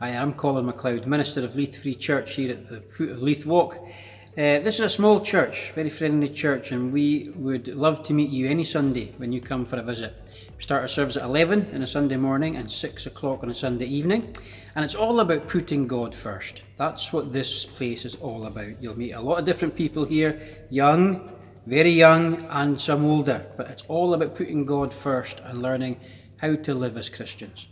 Hi, I'm Colin MacLeod, Minister of Leith Free Church here at the foot of Leith Walk. Uh, this is a small church, very friendly church, and we would love to meet you any Sunday when you come for a visit. We start our service at 11 on a Sunday morning and 6 o'clock on a Sunday evening, and it's all about putting God first. That's what this place is all about. You'll meet a lot of different people here, young, very young, and some older, but it's all about putting God first and learning how to live as Christians.